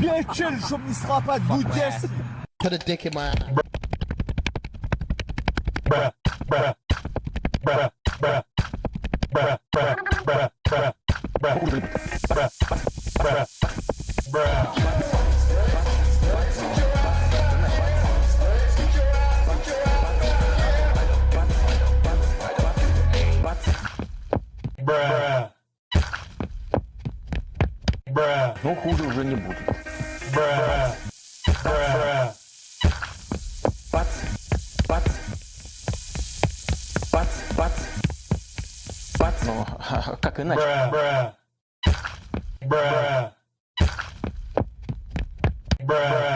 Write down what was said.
Bien quel je ne sera pas de Put a dick in my ass. Bruh, Bruh, bruh, bruh, bruh, bruh, bruh, bruh, bruh, bruh, bruh, bruh, Бра. Бра. Ну, хуже уже не будет. Бра. Бра. Пац. Пац. Пац. Пац. Пац. Ну, как иначе? Бра. Бра. Бра. Бра.